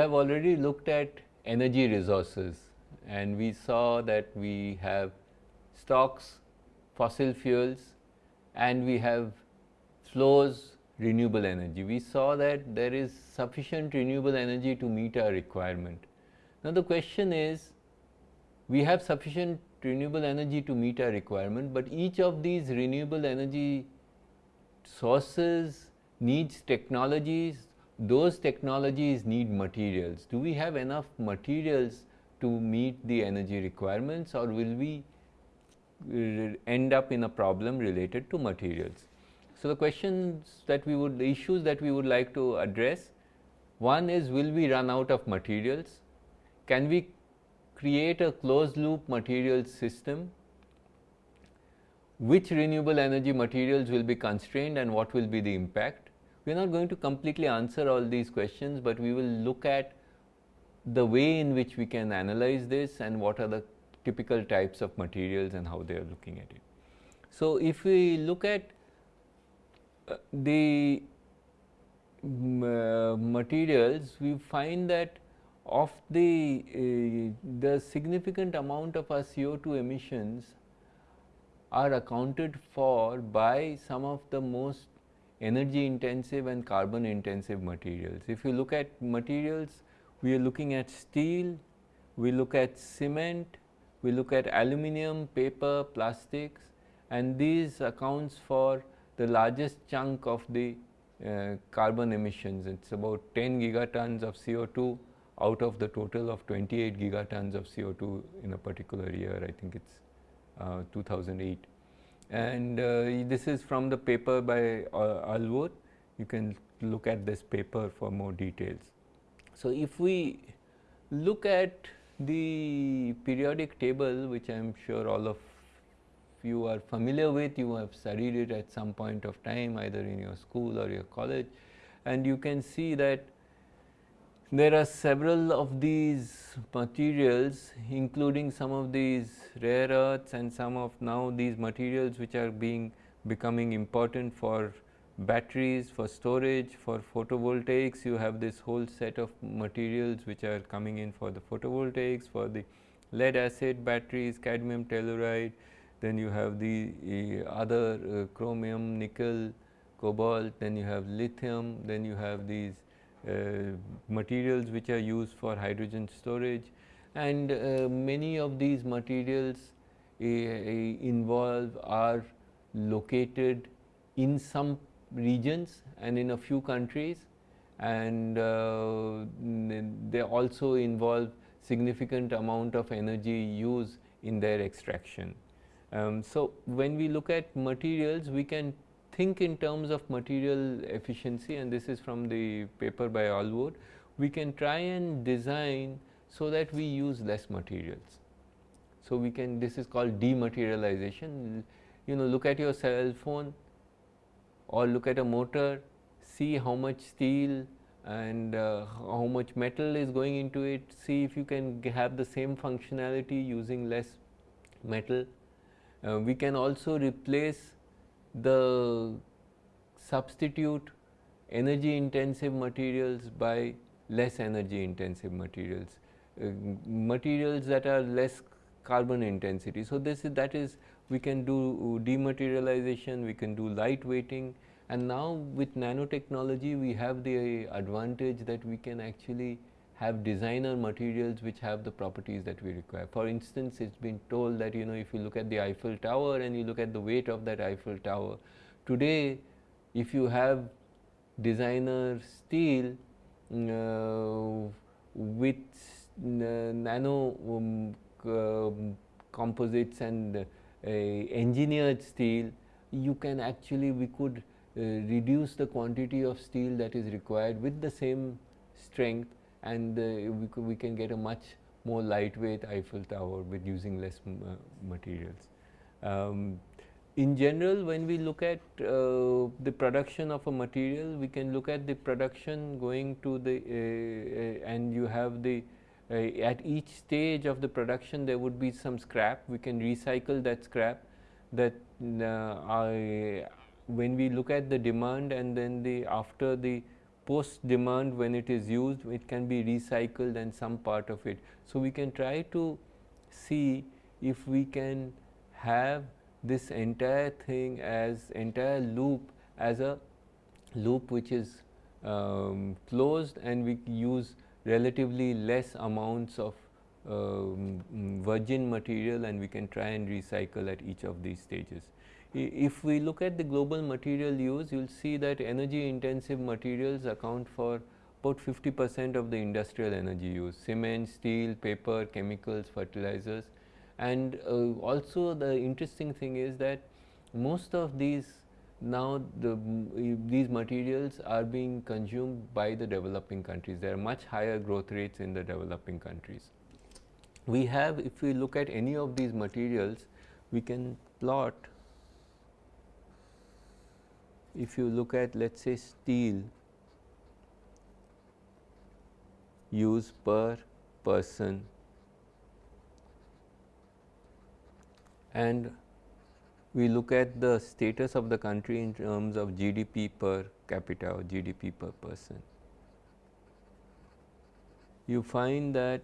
Have already looked at energy resources and we saw that we have stocks, fossil fuels and we have flows renewable energy. We saw that there is sufficient renewable energy to meet our requirement. Now, the question is we have sufficient renewable energy to meet our requirement, but each of these renewable energy sources needs technologies, those technologies need materials. Do we have enough materials to meet the energy requirements or will we end up in a problem related to materials? So, the questions that we would, the issues that we would like to address, one is will we run out of materials? Can we create a closed loop materials system? Which renewable energy materials will be constrained and what will be the impact? We are not going to completely answer all these questions, but we will look at the way in which we can analyze this and what are the typical types of materials and how they are looking at it. So, if we look at the uh, materials, we find that of the, uh, the significant amount of our CO2 emissions are accounted for by some of the most energy intensive and carbon intensive materials. If you look at materials, we are looking at steel, we look at cement, we look at aluminum, paper, plastics and these accounts for the largest chunk of the uh, carbon emissions. It is about 10 gigatons of CO2 out of the total of 28 gigatons of CO2 in a particular year, I think it is uh, 2008. And uh, this is from the paper by uh, Allwood, you can look at this paper for more details. So, if we look at the periodic table which I am sure all of you are familiar with, you have studied it at some point of time either in your school or your college and you can see that there are several of these materials including some of these rare earths and some of now these materials which are being becoming important for batteries, for storage, for photovoltaics. You have this whole set of materials which are coming in for the photovoltaics, for the lead acid batteries, cadmium telluride, then you have the uh, other uh, chromium, nickel, cobalt, then you have lithium, then you have these materials which are used for hydrogen storage and uh, many of these materials uh, involve are located in some regions and in a few countries and uh, they also involve significant amount of energy use in their extraction. Um, so, when we look at materials, we can think in terms of material efficiency and this is from the paper by Allwood, We can try and design so that we use less materials. So, we can this is called dematerialization. You know look at your cell phone or look at a motor, see how much steel and uh, how much metal is going into it, see if you can have the same functionality using less metal uh, we can also replace the substitute energy intensive materials by less energy intensive materials, uh, materials that are less carbon intensity. So, this is that is we can do dematerialization, we can do light weighting and now with nanotechnology we have the advantage that we can actually have designer materials which have the properties that we require. For instance, it has been told that you know if you look at the Eiffel Tower and you look at the weight of that Eiffel Tower, today if you have designer steel uh, with uh, nano um, uh, composites and engineered steel, you can actually we could uh, reduce the quantity of steel that is required with the same strength and uh, we, we can get a much more lightweight Eiffel Tower with using less uh, materials. Um, in general, when we look at uh, the production of a material, we can look at the production going to the uh, uh and you have the uh, at each stage of the production there would be some scrap. We can recycle that scrap that I, when we look at the demand and then the after the post demand when it is used it can be recycled and some part of it. So, we can try to see if we can have this entire thing as entire loop as a loop which is um, closed and we use relatively less amounts of um, virgin material and we can try and recycle at each of these stages. If we look at the global material use, you will see that energy intensive materials account for about 50 percent of the industrial energy use, cement, steel, paper, chemicals, fertilizers. And uh, also the interesting thing is that most of these now the, these materials are being consumed by the developing countries. There are much higher growth rates in the developing countries. We have, if we look at any of these materials, we can plot if you look at let us say steel use per person and we look at the status of the country in terms of GDP per capita or GDP per person. You find that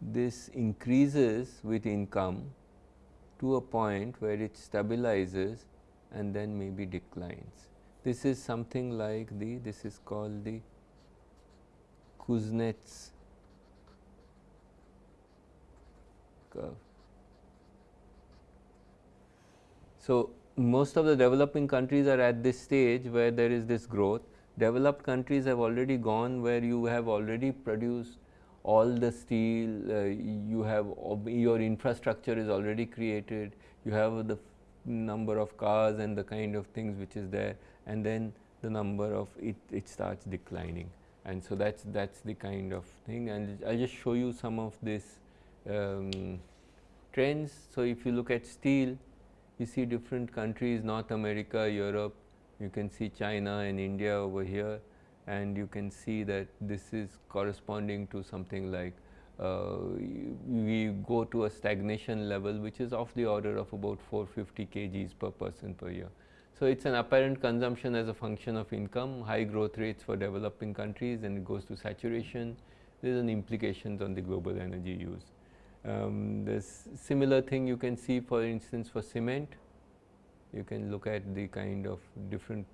this increases with income to a point where it stabilizes and then maybe declines. This is something like the this is called the Kuznets curve. So, most of the developing countries are at this stage where there is this growth. Developed countries have already gone where you have already produced all the steel, uh, you have your infrastructure is already created, you have the number of cars and the kind of things which is there and then the number of it, it starts declining. And so, that is that's the kind of thing and I will just show you some of this um, trends. So, if you look at steel, you see different countries North America, Europe, you can see China and India over here and you can see that this is corresponding to something like uh, we go to a stagnation level which is of the order of about 450 kgs per person per year. So, it is an apparent consumption as a function of income, high growth rates for developing countries and it goes to saturation. There is an implications on the global energy use. Um, this similar thing you can see for instance for cement, you can look at the kind of different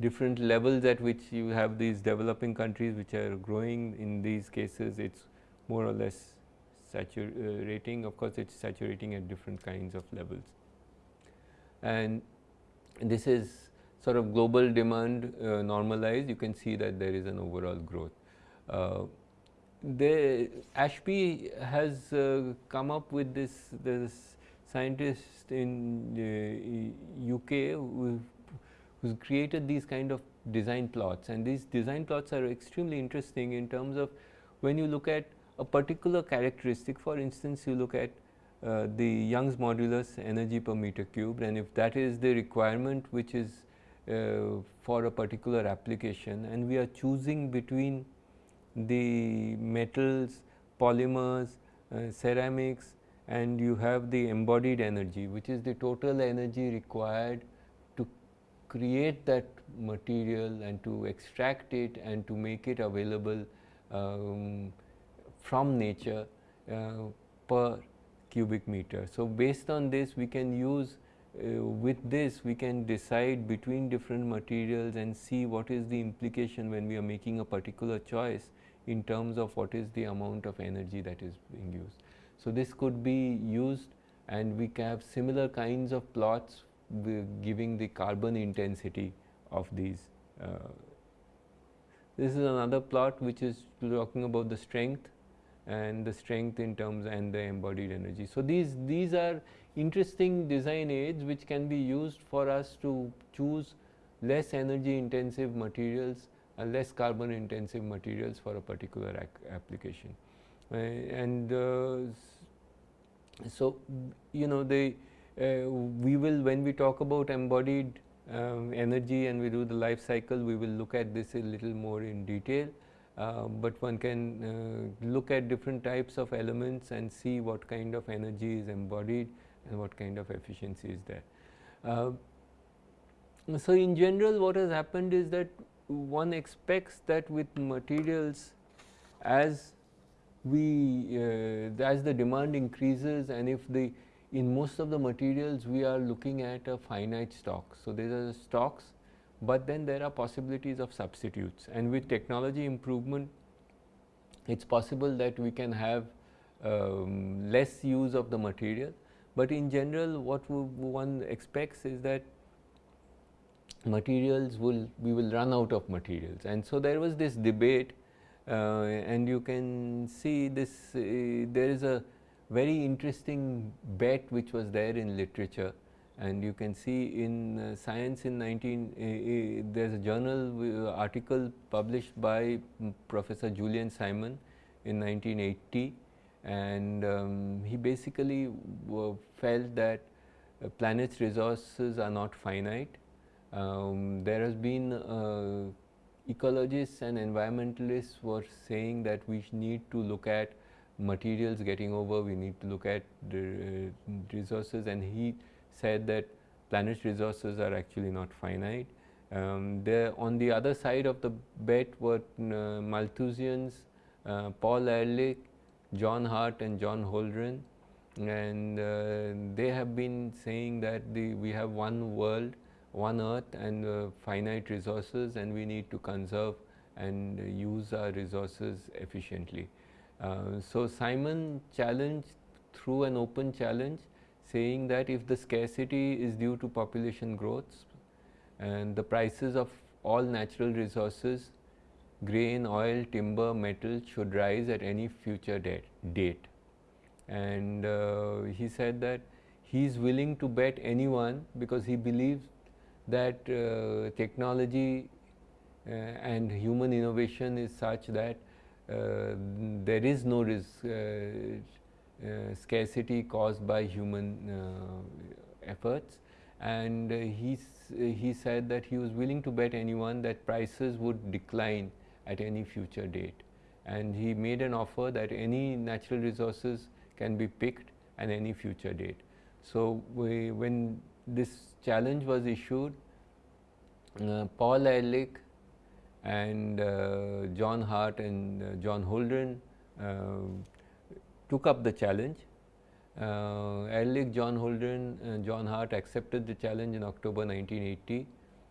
different levels at which you have these developing countries which are growing in these cases it is more or less saturating of course it is saturating at different kinds of levels. And this is sort of global demand uh, normalized you can see that there is an overall growth. Uh, the Ashby has uh, come up with this this scientist in uh, UK who who's created these kind of design plots. And these design plots are extremely interesting in terms of when you look at a particular characteristic for instance you look at uh, the Young's modulus energy per meter cubed and if that is the requirement which is uh, for a particular application and we are choosing between the metals, polymers, uh, ceramics and you have the embodied energy which is the total energy required create that material and to extract it and to make it available um, from nature uh, per cubic meter. So, based on this we can use uh, with this we can decide between different materials and see what is the implication when we are making a particular choice in terms of what is the amount of energy that is being used. So, this could be used and we have similar kinds of plots giving the carbon intensity of these. Uh, this is another plot which is talking about the strength and the strength in terms and the embodied energy. So, these, these are interesting design aids which can be used for us to choose less energy intensive materials and less carbon intensive materials for a particular application. Uh, and uh, so, you know the uh, we will when we talk about embodied um, energy and we do the life cycle we will look at this a little more in detail. Uh, but one can uh, look at different types of elements and see what kind of energy is embodied and what kind of efficiency is there. Uh, so, in general what has happened is that one expects that with materials as we uh, as the demand increases and if the in most of the materials we are looking at a finite stock. So, these are stocks, but then there are possibilities of substitutes. And with technology improvement it is possible that we can have um, less use of the material, but in general what one expects is that materials will we will run out of materials. And so there was this debate uh, and you can see this uh, there is a very interesting bet which was there in literature. And you can see in uh, science in 19 uh, uh, there is a journal uh, article published by professor Julian Simon in 1980 and um, he basically felt that planet's resources are not finite. Um, there has been uh, ecologists and environmentalists were saying that we need to look at materials getting over, we need to look at the uh, resources and he said that planet's resources are actually not finite. Um, there on the other side of the bet were uh, Malthusians, uh, Paul Ehrlich, John Harte and John Holdren and uh, they have been saying that the, we have one world one earth and uh, finite resources and we need to conserve and use our resources efficiently. Uh, so, Simon challenged through an open challenge saying that if the scarcity is due to population growth and the prices of all natural resources grain, oil, timber, metal should rise at any future date. And uh, he said that he is willing to bet anyone because he believes that uh, technology uh, and human innovation is such that there is no risk, uh, uh, scarcity caused by human uh, efforts and he, he said that he was willing to bet anyone that prices would decline at any future date and he made an offer that any natural resources can be picked at any future date. So, we, when this challenge was issued, uh, Paul Ehrlich and uh, John Harte and uh, John Holdren uh, took up the challenge. Ehrlich, John Holdren and John Harte accepted the challenge in October 1980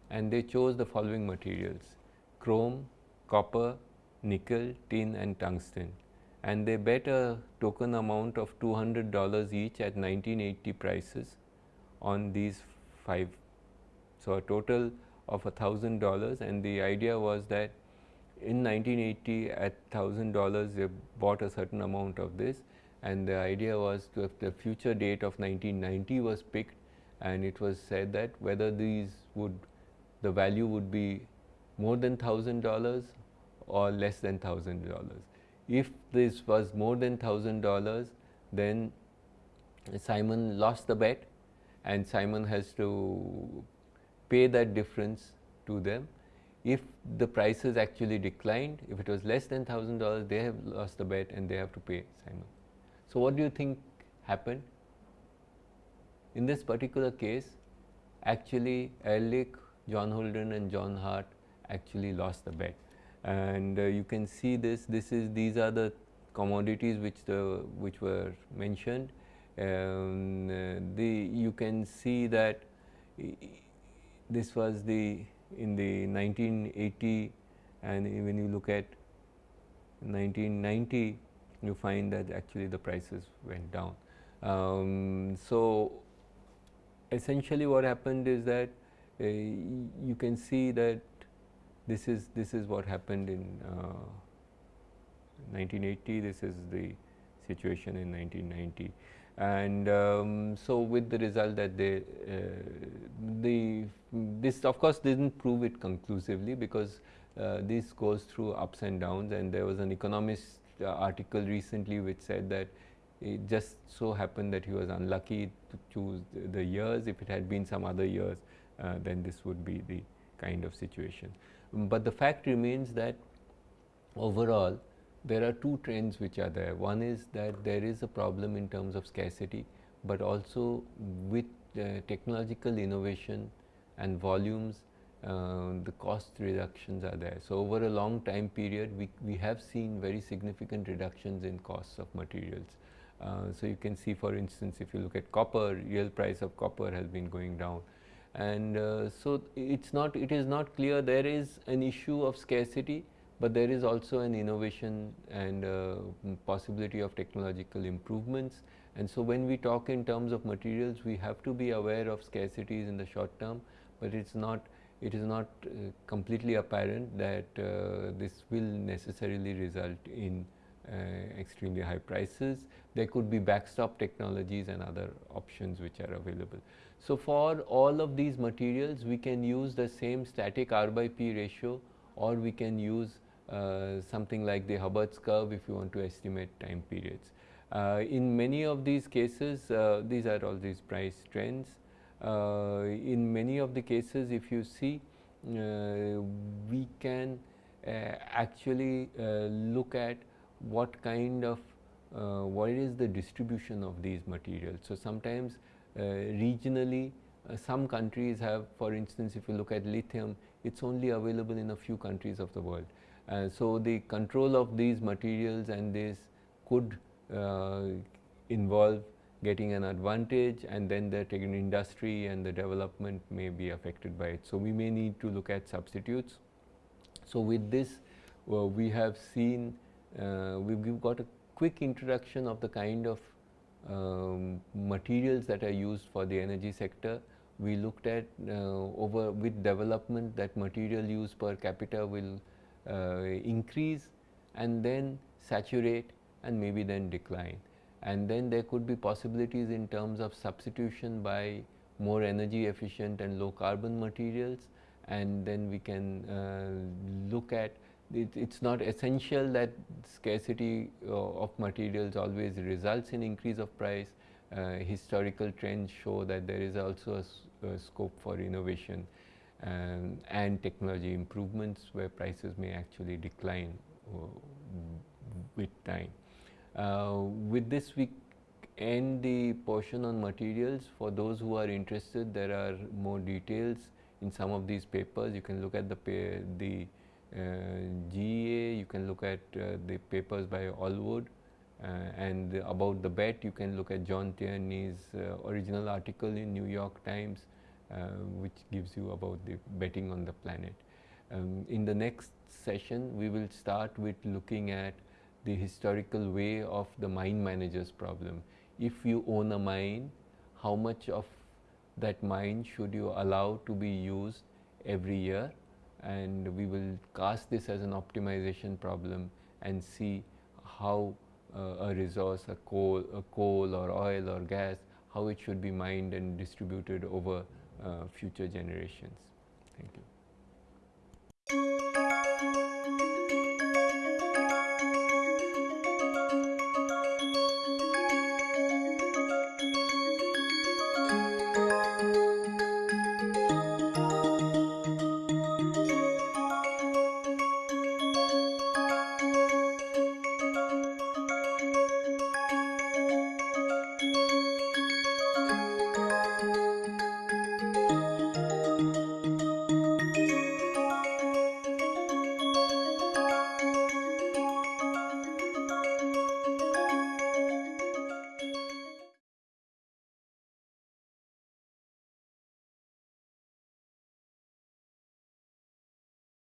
and they chose the following materials chrome, copper, nickel, tin and tungsten and they bet a token amount of $200 each at 1980 prices on these five. So, a total of a thousand dollars and the idea was that in 1980 at thousand dollars they bought a certain amount of this and the idea was to if the future date of 1990 was picked and it was said that whether these would the value would be more than thousand dollars or less than thousand dollars. If this was more than thousand dollars then Simon lost the bet and Simon has to pay that difference to them. If the prices actually declined, if it was less than thousand dollars, they have lost the bet and they have to pay Simon. So, what do you think happened? In this particular case, actually Ehrlich, John Holdren and John Harte actually lost the bet and uh, you can see this this is these are the commodities which the which were mentioned um, the you can see that this was the in the 1980 and when you look at 1990 you find that actually the prices went down. Um, so, essentially what happened is that uh, you can see that this is this is what happened in uh, 1980 this is the situation in 1990 and um, so with the result that they uh, the this of course didn't prove it conclusively because uh, this goes through ups and downs. And there was an economist uh, article recently which said that it just so happened that he was unlucky to choose the, years. If it had been some other years uh, then this would be the kind of situation. But the fact remains that overall there are two trends which are there. One is that there is a problem in terms of scarcity, but also with uh, technological innovation and volumes, uh, the cost reductions are there. So, over a long time period, we, we have seen very significant reductions in costs of materials. Uh, so, you can see for instance, if you look at copper, real price of copper has been going down. And uh, so, it's not, it is not clear there is an issue of scarcity, but there is also an innovation and uh, possibility of technological improvements. And so, when we talk in terms of materials, we have to be aware of scarcities in the short term, but it's not it is not uh, completely apparent that uh, this will necessarily result in uh, extremely high prices. There could be backstop technologies and other options which are available. So, for all of these materials we can use the same static R by P ratio or we can use uh, something like the Hubbert's curve if you want to estimate time periods. Uh, in many of these cases, uh, these are all these price trends. in many of the cases, if you see, we can actually look at what kind of uh, what is the distribution of these materials. So, sometimes uh, regionally uh, some countries have for instance if you look at lithium it is only available in a few countries of the world. Uh, so, the control of these materials and this could uh, involve getting an advantage and then the industry and the development may be affected by it. So, we may need to look at substitutes. So, with this uh, we have seen uh, we have got a quick introduction of the kind of um, materials that are used for the energy sector. We looked at uh, over with development that material use per capita will increase and then saturate and maybe then decline. And then there could be possibilities in terms of substitution by more energy efficient and low carbon materials and then we can uh, look at it, it's not essential that scarcity uh, of materials always results in increase of price. Uh, historical trends show that there is also a, a scope for innovation and technology improvements where prices may actually decline uh, with time. Uh, with this we end the portion on materials. For those who are interested, there are more details in some of these papers. You can look at the, the uh, GEA, you can look at uh, the papers by Allwood uh, and about the bet you can look at John Tierney's original article in New York Times uh, which gives you about the betting on the planet. Um, in the next session, we will start with looking at the historical way of the mine manager's problem. If you own a mine, how much of that mine should you allow to be used every year? And we will cast this as an optimization problem and see how uh, a resource, a coal, a coal or oil or gas, how it should be mined and distributed over uh, Uh, future generations. Thank you.